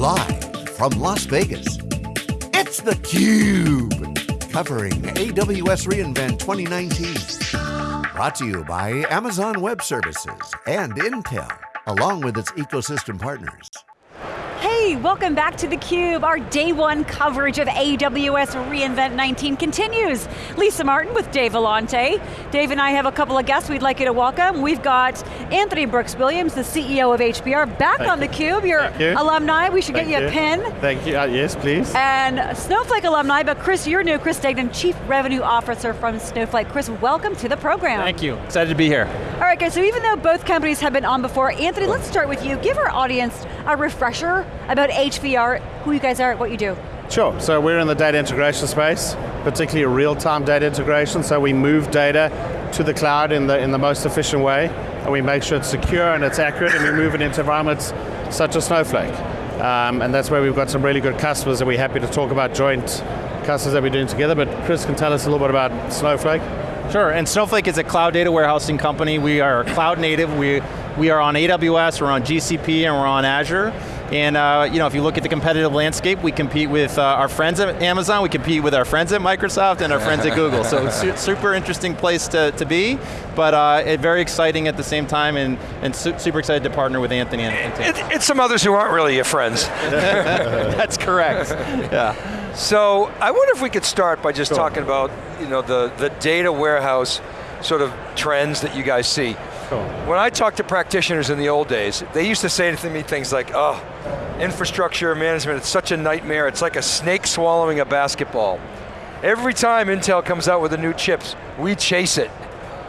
Live from Las Vegas, it's theCUBE. Covering AWS reInvent 2019. Brought to you by Amazon Web Services and Intel, along with its ecosystem partners. Hey, welcome back to theCUBE. Our day one coverage of AWS reInvent 19 continues. Lisa Martin with Dave Vellante. Dave and I have a couple of guests we'd like you to welcome. We've got Anthony Brooks Williams, the CEO of HVR, back Thank on you. theCUBE. You're you. alumni, we should Thank get you, a pin. Thank you, uh, yes please. And Snowflake alumni, but Chris, you're new, Chris Degnan, Chief Revenue Officer from Snowflake. Chris, welcome to the program. Thank you, excited to be here. All right guys, so even though both companies have been on before, Anthony, let's start with you. Give our audience a refresher about HVR, who you guys are, what you do. Sure, so we're in the data integration space, particularly real-time data integration, so we move data to the cloud in the, in the most efficient way, and we make sure it's secure and it's accurate, and we move it into environments such as Snowflake. Um, and that's where we've got some really good customers that we're happy to talk about joint customers that we're doing together, but Chris can tell us a little bit about Snowflake. Sure, and Snowflake is a cloud data warehousing company. We are cloud native. We, we are on AWS, we're on GCP, and we're on Azure. And uh, you know, if you look at the competitive landscape, we compete with uh, our friends at Amazon, we compete with our friends at Microsoft, and our friends at Google. So it's su super interesting place to, to be, but uh, very exciting at the same time, and, and su super excited to partner with Anthony and, and It, it's some others who aren't really your friends. That's correct, yeah. So I wonder if we could start by just Sure. talking about you know the, the data warehouse sort of trends that you guys see. Sure. When I talked to practitioners in the old days, they used to say to me things like, oh, infrastructure management, it's such a nightmare, it's like a snake swallowing a basketball. Every time Intel comes out with a new chips, we chase it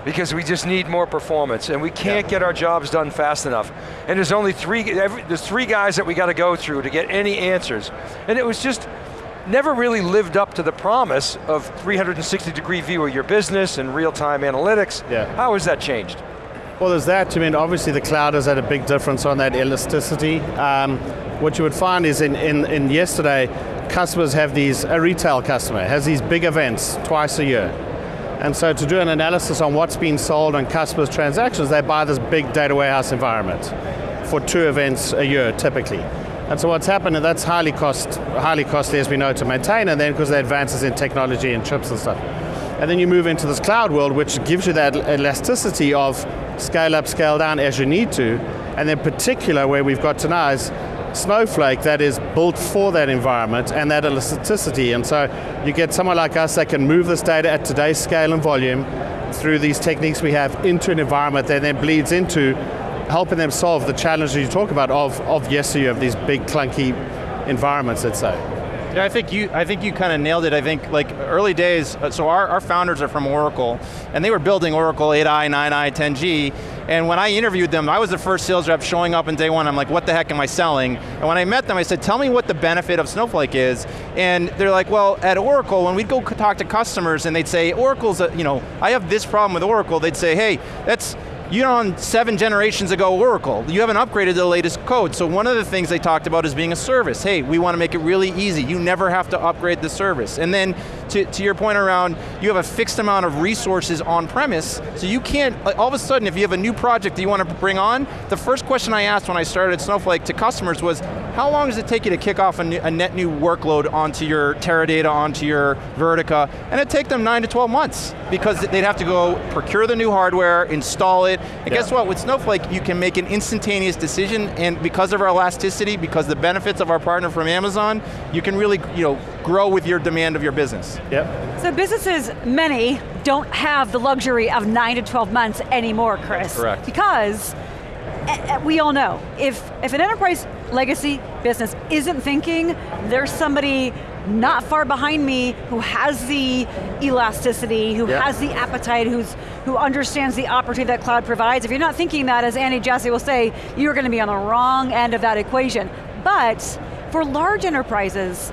because we just need more performance and we can't get our jobs done fast enough. And there's only three, every, there's three guys that we got to go through to get any answers. And it was just, never really lived up to the promise of 360 degree view of your business and real-time analytics. Yeah. How has that changed? Well, there's that. I mean, obviously the cloud has had a big difference on that elasticity. Um, what you would find is in, in, in yesterday, customers have these, a retail customer has these big events twice a year. And so to do an analysis on what's been sold on customers' transactions, they buy this big data warehouse environment for two events a year, typically. And so what's happened, and that's highly, cost, highly costly as we know to maintain, and then because of the advances in technology and chips and stuff. And then you move into this cloud world, which gives you that elasticity of scale up, scale down as you need to, and in particular where we've got to now is Snowflake that is built for that environment and that elasticity, and so you get someone like us that can move this data at today's scale and volume through these techniques we have into an environment that then bleeds into helping them solve the challenges you talk about of, of yesteryear, of these big clunky environments, let's say. Yeah, I think you. I think you kind of nailed it. I think like early days. uh, So our, our founders are from Oracle, and they were building Oracle 8i, 9i, 10G. And when I interviewed them, I was the first sales rep showing up in day one. I'm like, what the heck am I selling? And when I met them, I said, tell me what the benefit of Snowflake is. And they're like, well, at Oracle, when we'd go talk to customers, and they'd say, Oracle's, a, you know, I have this problem with Oracle. They'd say, hey, that's you're on seven generations ago Oracle. You haven't upgraded the latest code. So one of the things they talked about is being a service. Hey, we want to make it really easy. You never have to upgrade the service. And then to, to your point around, you have a fixed amount of resources on premise, so you can't, all of a sudden if you have a new project that you want to bring on, the first question I asked when I started at Snowflake to customers was, how long does it take you to kick off a, new, a net new workload onto your Teradata, onto your Vertica? And it'd take them nine to 12 months, because they'd have to go procure the new hardware, install it, and Yeah. guess what, with Snowflake, you can make an instantaneous decision, and because of our elasticity, because the benefits of our partner from Amazon, you can really you know, grow with your demand of your business. Yep. So businesses, many, don't have the luxury of nine to 12 months anymore, Chris. correct. Because eh, eh, we all know, if, if an enterprise legacy business isn't thinking, there's somebody not far behind me who has the elasticity, who Yeah. has the appetite, who's, who understands the opportunity that cloud provides. If you're not thinking that, as Andy Jassy will say, you're going to be on the wrong end of that equation. But for large enterprises,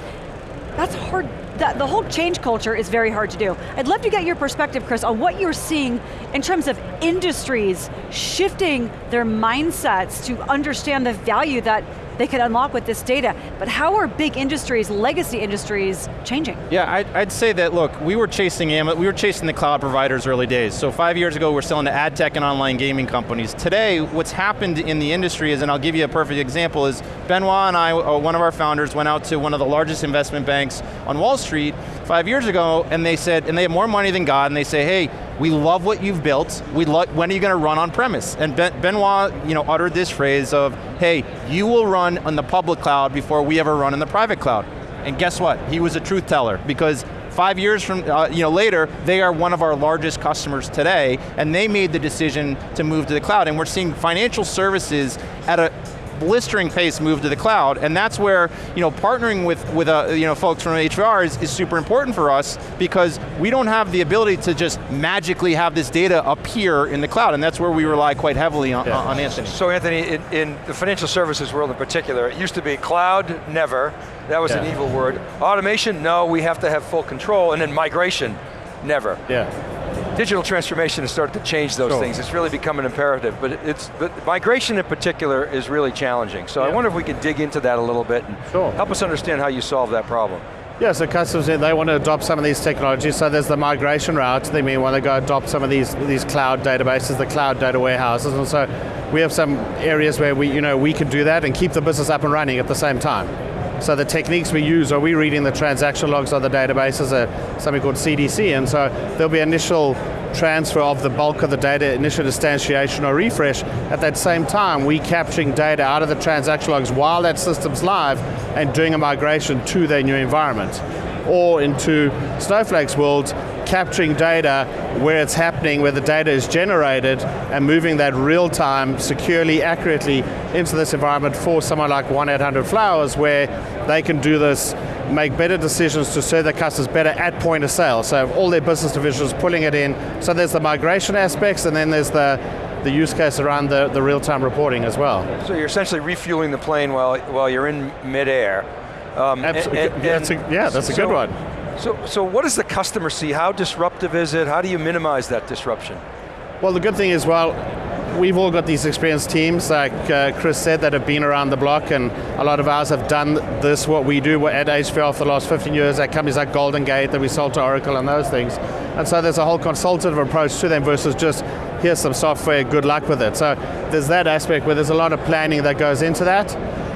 that's hard, that, the whole change culture is very hard to do. I'd love to get your perspective, Chris, on what you're seeing in terms of industries shifting their mindsets to understand the value that they could unlock with this data. But how are big industries, legacy industries, changing? Yeah, I'd, I'd say that, look, we were chasing Am, we were chasing the cloud providers early days. So five years ago, we're selling to ad tech and online gaming companies. Today, what's happened in the industry is, and I'll give you a perfect example, is Benoit and I, uh, one of our founders, went out to one of the largest investment banks on Wall Street five years ago, and they said, and they have more money than God, and they say, hey, we love what you've built, we when are you going to run on premise? And ben Benoit you know, uttered this phrase of, hey, you will run on the public cloud before we ever run in the private cloud. And guess what? He was a truth teller because five years from uh, you know later, they are one of our largest customers today, and they made the decision to move to the cloud. And we're seeing financial services at a blistering pace move to the cloud, and that's where you know partnering with with uh, you know folks from HVR is, is super important for us because we don't have the ability to just magically have this data appear in the cloud, and that's where we rely quite heavily on, yeah. on Anthony. So Anthony, in, in, the financial services world in particular, it used to be cloud, never. That was yeah. an evil word. Automation, no, we have to have full control, and then migration, never. Yeah digital transformation has started to change those sure. things. It's really become an imperative, but it's but migration in particular is really challenging. So yeah. I wonder if we could dig into that a little bit and sure. help us understand how you solve that problem. Yeah, so customers, they want to adopt some of these technologies, so there's the migration route, they may want to go adopt some of these, these cloud databases, the cloud data warehouses, and so we have some areas where we, you know, we can do that and keep the business up and running at the same time. So the techniques we use, are we reading the transaction logs of the databases, uh, something called CDC, and so there'll be initial transfer of the bulk of the data, initial instantiation or refresh. At that same time, we capturing data out of the transaction logs while that system's live and doing a migration to their new environment. Or into Snowflake's world, capturing data where it's happening, where the data is generated, and moving that real time, securely, accurately into this environment for someone like 1-800-Flowers, where they can do this make better decisions to serve their customers better at point of sale. So all their business divisions pulling it in. So there's the migration aspects and then there's the, the use case around the, the real-time reporting as well. So you're essentially refueling the plane while, while you're in midair. Um, Absolutely, and, and, that's a, yeah, that's a good one. So, so what does the customer see? How disruptive is it? How do you minimize that disruption? Well, the good thing is, well, we've all got these experienced teams, like uh, Chris said, that have been around the block, and a lot of ours have done this, what we do at HVR for the last 15 years at companies like GoldenGate that we sold to Oracle and those things. And so there's a whole consultative approach to them versus just, here's some software, good luck with it. So there's that aspect where there's a lot of planning that goes into that,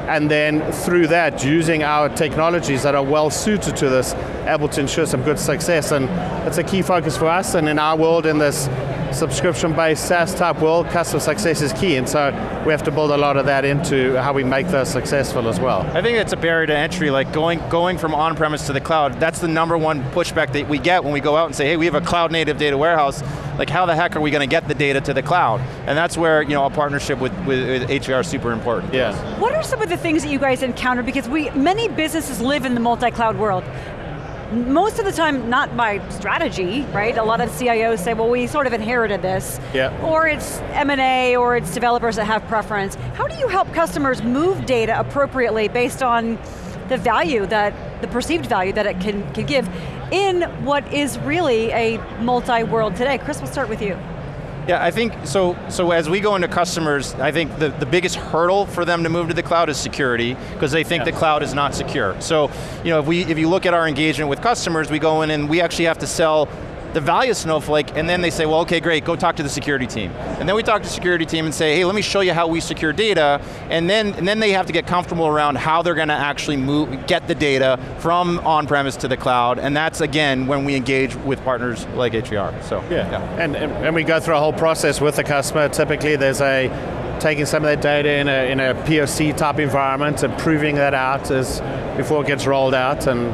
and then through that, using our technologies that are well suited to this, able to ensure some good success. And it's a key focus for us, and in our world, in this subscription-based SaaS type world, customer success is key, and so we have to build a lot of that into how we make those successful as well. I think it's a barrier to entry, like going, going from on-premise to the cloud, that's the number one pushback that we get when we go out and say, hey, we have a cloud-native data warehouse, like how the heck are we going to get the data to the cloud? And that's where you know, a partnership with, with, with HVR is super important. Yeah. What are some of the things that you guys encounter? Because we, many businesses live in the multi-cloud world most of the time not by strategy, right? A lot of CIOs say, well, we sort of inherited this. Yeah. Or it's M&A, or it's developers that have preference. How do you help customers move data appropriately based on the value that, the perceived value that it can, can give in what is really a multi-world today? Chris, we'll start with you. Yeah, I think, so So as we go into customers, I think the, the biggest hurdle for them to move to the cloud is security, because they think yeah. the cloud is not secure. So, you know, if, we, if you look at our engagement with customers, we go in and we actually have to sell the value of Snowflake, and then they say, well, okay, great, go talk to the security team. And then we talk to the security team and say, hey, let me show you how we secure data, and then, and then they have to get comfortable around how they're going to actually move, get the data from on-premise to the cloud, and that's, again, when we engage with partners like HVR, so. Yeah, yeah. And, and, and we go through a whole process with the customer. Typically there's a taking some of that data in a, in a POC type environment and proving that out as before it gets rolled out and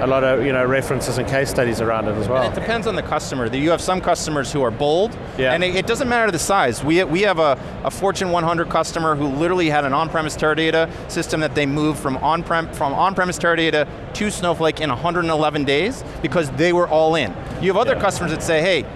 a lot of you know references and case studies around it as well. And it depends on the customer. You have some customers who are bold, yeah. and it, doesn't matter the size. We, we have a, a Fortune 100 customer who literally had an on-premise Teradata system that they moved from on-prem from on-premise Teradata to Snowflake in 111 days because they were all in. You have other yeah. customers that say, hey,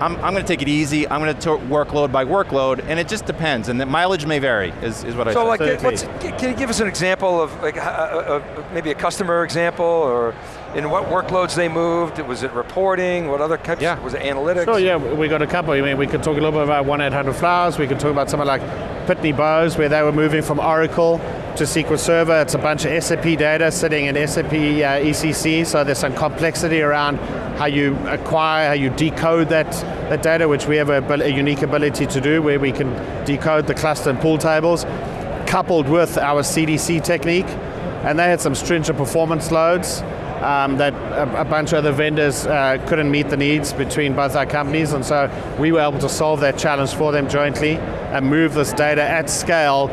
I'm, I'm going to take it easy, I'm going to workload by workload, and it just depends, and the mileage may vary, is, is what I so say. like, Absolutely. what's, can you give us an example of like, uh, uh, uh, maybe a customer example, or in what workloads they moved? Was it reporting? What other types? Yeah. Was it analytics? So yeah, we got a couple. I mean, we could talk a little bit about 1-800-Flowers. We could talk about something like Pitney Bowes, where they were moving from Oracle to SQL Server. It's a bunch of SAP data sitting in SAP uh, ECC, so there's some complexity around how you acquire, how you decode that, that data, which we have a, a unique ability to do, where we can decode the cluster and pool tables, coupled with our CDC technique. And they had some stringent performance loads um, that a, a bunch of other vendors uh, couldn't meet the needs between both our companies, and so we were able to solve that challenge for them jointly and move this data at scale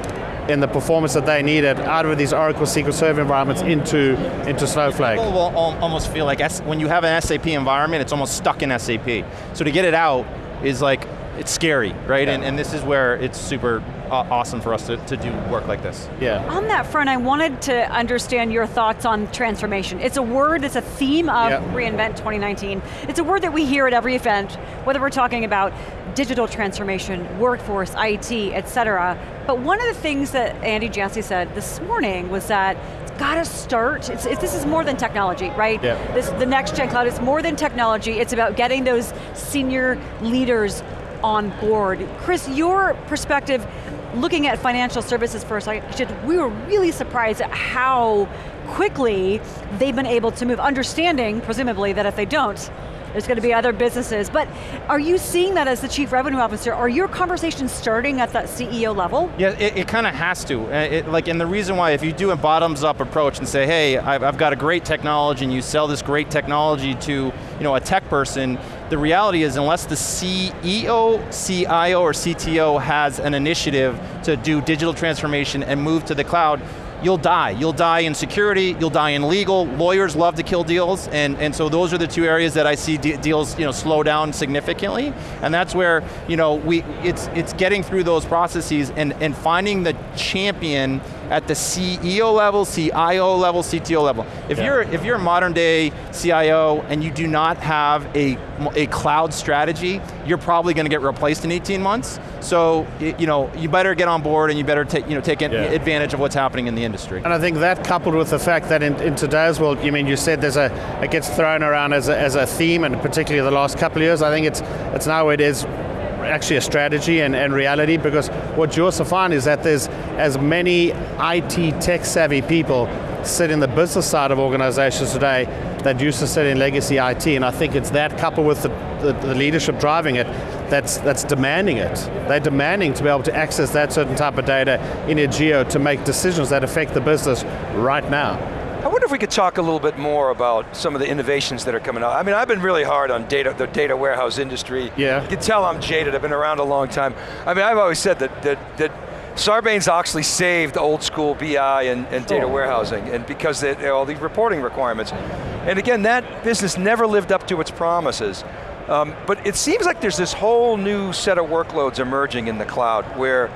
in the performance that they needed out of these Oracle SQL Server environments into, into Snowflake. People will almost feel like when you have an SAP environment, it's almost stuck in SAP. So to get it out is like, it's scary, right? And, and this is where it's super awesome for us to, to do work like this. Yeah. On that front, I wanted to understand your thoughts on transformation. It's a word, it's a theme of Yeah. reInvent 2019. It's a word that we hear at every event, whether we're talking about digital transformation, workforce, IT, et cetera. But one of the things that Andy Jassy said this morning was that it's got to start, it's, it's, this is more than technology, right? Yeah. This, the next gen cloud is more than technology, it's about getting those senior leaders on board. Chris, your perspective, looking at financial services first, I should, we were really surprised at how quickly they've been able to move, understanding, presumably, that if they don't, there's going to be other businesses. But are you seeing that as the chief revenue officer? Are your conversations starting at that CEO level? Yeah, it, it kind of has to. Uh, It, like, and the reason why, if you do a bottoms-up approach and say, "Hey, I've, I've got a great technology," and you sell this great technology to, you know, a tech person, the reality is, unless the CEO, CIO, or CTO has an initiative to do digital transformation and move to the cloud, you'll die. You'll die in security, you'll die in legal, lawyers love to kill deals, and, and so those are the two areas that I see de deals you know, slow down significantly, and that's where you know, we, it's, it's getting through those processes and, and finding the champion at the CEO level, CIO level, CTO level. If, Yeah. you're, if you're a modern day CIO and you do not have a, a cloud strategy, you're probably going to get replaced in 18 months, so y- you, know, you better get on board and you better take, you know, take Yeah. advantage of what's happening in the industry. And I think that coupled with the fact that in, in today's world, you mean you said there's a, it gets thrown around as a, as a theme, and particularly the last couple of years, I think it's, it's now it is actually a strategy and, and reality because what you also find is that there's as many IT tech savvy people sit in the business side of organizations today that used to sit in legacy IT, and I think it's that coupled with the, the, the leadership driving it that's, that's demanding it. They're demanding to be able to access that certain type of data in a geo to make decisions that affect the business right now. I wonder if we could talk a little bit more about some of the innovations that are coming out. I mean, I've been really hard on data, the data warehouse industry. Yeah. You can tell I'm jaded, I've been around a long time. I mean, I've always said that, that, that Sarbanes-Oxley saved old school BI and, and data warehousing, and because they, they- all these reporting requirements. And again, that business never lived up to its promises. Um, but it seems like there's this whole new set of workloads emerging in the cloud where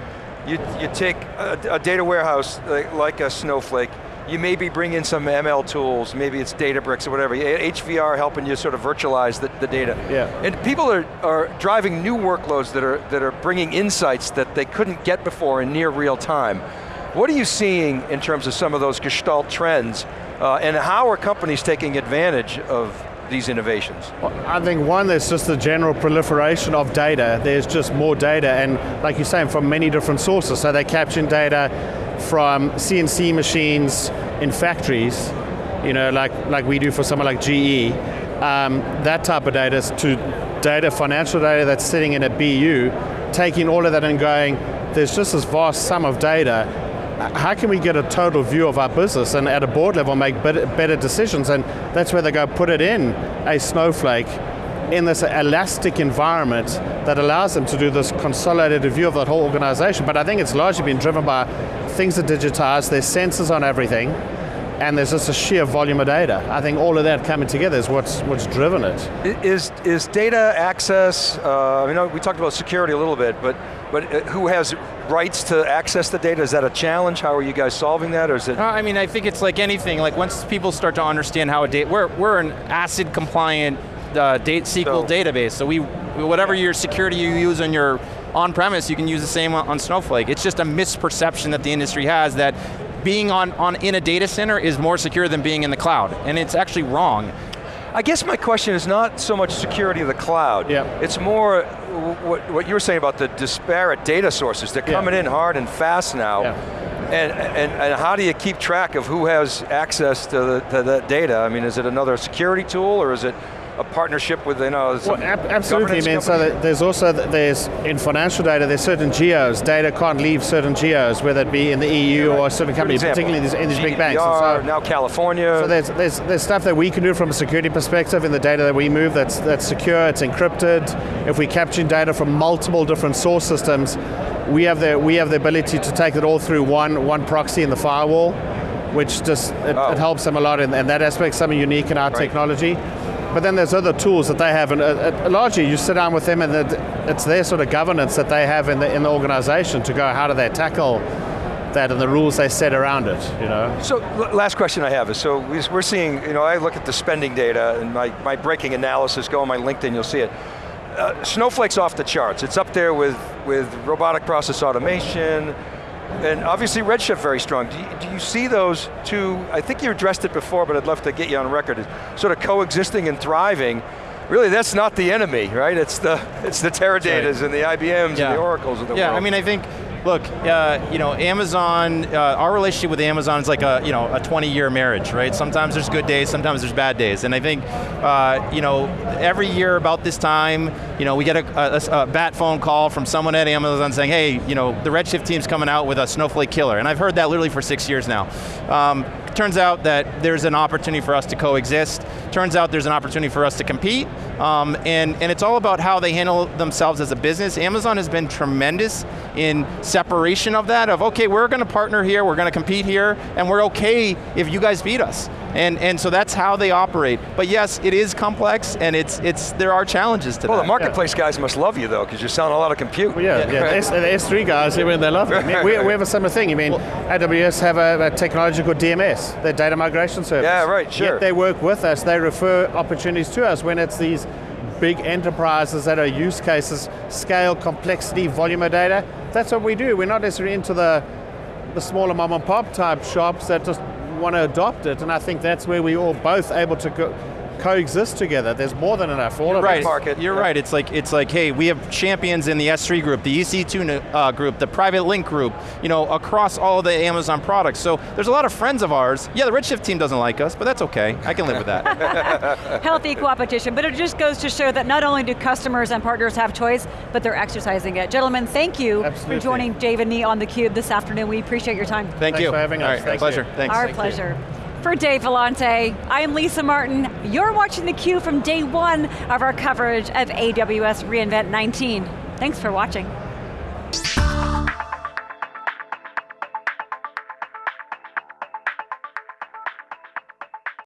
you, you take a, a data warehouse like, like a Snowflake, you maybe bring in some ML tools, maybe it's Databricks or whatever, HVR helping you sort of virtualize the, the data. Yeah. And people are, are driving new workloads that are, that are bringing insights that they couldn't get before in near real time. What are you seeing in terms of some of those gestalt trends, uh, and how are companies taking advantage of these innovations? Well, I think one, there's just the general proliferation of data. There's just more data, and like you're saying, from many different sources. So they're capturing data from CNC machines in factories, you know, like, like we do for someone like GE. Um, that type of data to data, financial data that's sitting in a BU, taking all of that and going, there's just this vast sum of data how can we get a total view of our business and at a board level make better, better decisions? And that's where they go put it in a snowflake in this elastic environment that allows them to do this consolidated view of that whole organization. But I think it's largely been driven by things are digitized, there's sensors on everything, and there's just a sheer volume of data. I think all of that coming together is what's, what's driven it. Is, Is, is data access, uh, you know, we talked about security a little bit, but, but uh, who has rights to access the data? Is that a challenge? How are you guys solving that, or is it? Uh, I mean, I think it's like anything. Like once people start to understand how a data, we're we're an ACID compliant uh, date SQL So- database. So we whatever your security you use on your on-premise, you can use the same on, on Snowflake. It's just a misperception that the industry has that being on, on in a data center is more secure than being in the cloud, and it's actually wrong. I guess my question is not so much security of the cloud. Yeah. It's more what, what you were saying about the disparate data sources. They're coming Yeah. in hard and fast now. Yeah. And, and, and how do you keep track of who has access to, the, to that data? I mean, is it another security tool or is it a partnership with, you know, Well, ab- absolutely, I mean, so company? there's also, th- there's, in financial data, there's certain geos, data can't leave certain geos, whether it be in the EU or a certain company, example. particularly in these, in these big banks. So- now California. So there's, there's, there's stuff that we can do from a security perspective in the data that we move that's, that's secure, it's encrypted. If we're capturing data from multiple different source systems, we have the, we have the ability to take it all through one, one proxy in the firewall, which just, it, Oh. it helps them a lot in, in that aspect, something unique in our technology. But then there's other tools that they have, and uh, uh, largely you sit down with them and it's their sort of governance that they have in the, in the organization to go, how do they tackle that and the rules they set around it, you know? So, last question I have is, so we- we're seeing, you know, I look at the spending data and my, my breaking analysis, go on my LinkedIn, you'll see it. Uh, Snowflake's off the charts. It's up there with, with robotic process automation, and obviously Redshift very strong. Do you, do you see those two, I think you addressed it before, but I'd love to get you on record, sort of coexisting and thriving. Really, that's not the enemy, right? It's the, it's the Teradatas and the IBMs and the Oracles of the yeah, world. I mean, I think, look, uh, you know, Amazon, uh, our relationship with Amazon is like a, you know, a 20-year marriage, right? Sometimes there's good days, sometimes there's bad days, and I think, uh, you know, every year about this time, you know, we get a, a, a bat phone call from someone at Amazon saying, hey, you know, the Redshift team's coming out with a Snowflake killer, and I've heard that literally for six years now. Um, turns out that there's an opportunity for us to coexist. Turns out there's an opportunity for us to compete. Um, and, and it's all about how they handle themselves as a business. Amazon has been tremendous in separation of that, of okay, we're going to partner here, we're going to compete here, and we're okay if you guys beat us. And, and so that's how they operate. But yes, it is complex, and it's, it's, there are challenges to well, that. Well, the marketplace guys must love you though, because you're selling a lot of compute. Well, yeah, yeah. The, S, the S3 guys, I mean, they love it. I mean, we, we have a similar thing. I mean, AWS have a, a technology called DMS, their data migration service. Yeah, right, sure. Yet they work with us. They refer opportunities to us when it's these big enterprises that are use cases, scale, complexity, volume of data. That's what we do. We're not necessarily into the the smaller mom and pop type shops that just want to adopt it. And I think that's where we all both able to co- coexist together. There's more than enough for all of right. market, You're yeah. right. It's like it's like, hey, we have champions in the S3 group, the EC2 uh, group, the private link group, you know, across all the Amazon products. So there's a lot of friends of ours. Yeah, the Redshift team doesn't like us, but that's okay. I can live with that. Healthy competition, but it just goes to show that not only do customers and partners have choice, but they're exercising it. Gentlemen, thank you Absolutely. for joining Dave and me on theCUBE this afternoon. We appreciate your time. Thank Thanks you. for having All us. right, Thank pleasure. you. Thanks. Our pleasure. For Dave Vellante, I am Lisa Martin. You're watching theCUBE from day one of our coverage of AWS reInvent 19. Thanks for watching.